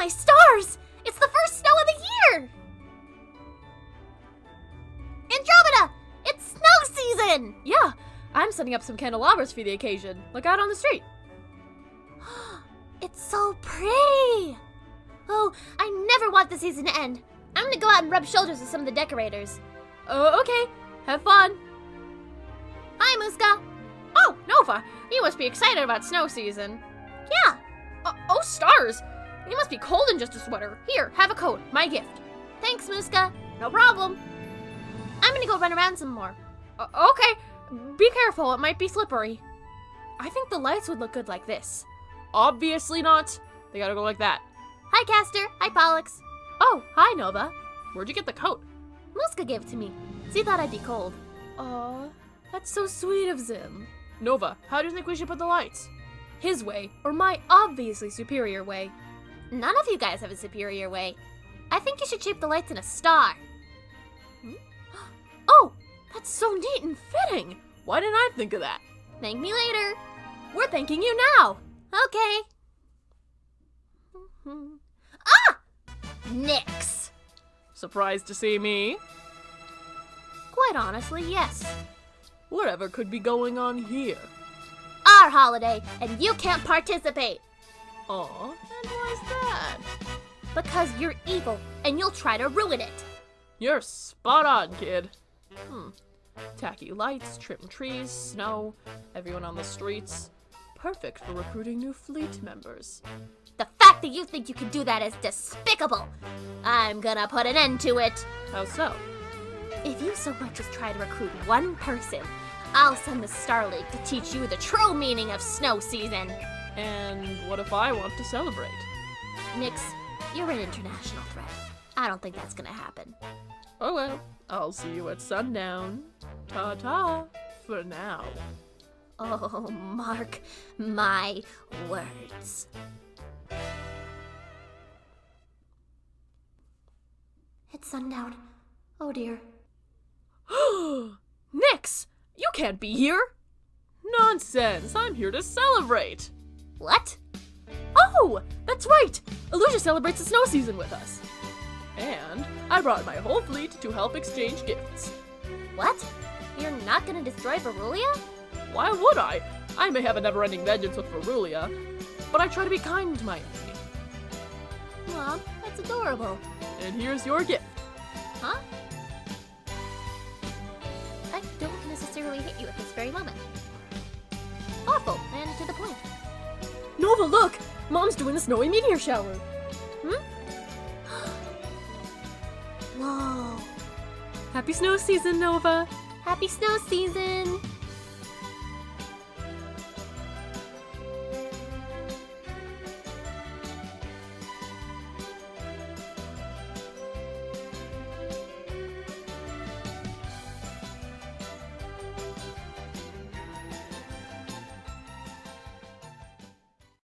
my stars! It's the first snow of the year! Andromeda! It's snow season! Yeah, I'm setting up some candelabras for the occasion. Look out on the street. It's so pretty! Oh, I never want the season to end. I'm gonna go out and rub shoulders with some of the decorators. Uh, okay. Have fun. Hi, Muska! Oh, Nova, you must be excited about snow season. Yeah, Uh, oh, stars! You must be cold in just a sweater. Here, have a coat. My gift. thanks, Muska. No problem. I'm gonna go run around some more. Okay, be careful. It might be slippery. I think the lights would look good like this. Obviously not. They gotta go like that. Hi, Castor. Hi, Pollux. Oh, hi, Nova. Where'd you get the coat? Muska gave it to me. She thought I'd be cold. Aw, that's so sweet of Zim. Nova, how do you think we should put the lights? His way, or my obviously superior way? None of you guys have a superior way. I think you should shape the lights in a star. Hmm? Oh, that's so neat and fitting. Why didn't I think of that? Thank me later. We're thanking you now. Okay. ah! Nix. Surprised to see me? Quite honestly, yes. Whatever could be going on here? Our holiday, and you can't participate. Aw, and why's that? Because you're evil, and you'll try to ruin it. You're spot on, kid. Hmm. Tacky lights, trimmed trees, snow, everyone on the streets. Perfect for recruiting new fleet members. The fact that you think you can do that is despicable. I'm gonna put an end to it. How so? If you so much as try to recruit one person, I'll send the Star League to teach you the true meaning of snow season. And what if I want to celebrate? Nix, you're an international threat. I don't think that's gonna happen. Oh well, I'll see you at sundown. Ta ta, for now. Oh, mark my words. It's sundown. Oh dear. Nix, you can't be here. Nonsense, I'm here to celebrate. What? Oh, that's right. Illusia celebrates the snow season with us. And I brought my whole fleet to help exchange gifts. What? You're not gonna destroy Verulia? Why would I? I may have a never-ending vengeance with Verulia, but I try to be kind to my enemy. Mom, that's adorable. And here's your gift. Huh? I don't necessarily hate you at this very moment. Nova, look! Mom's doing the snowy meteor shower. Hmm? Whoa. Happy snow season, Nova. Happy snow season!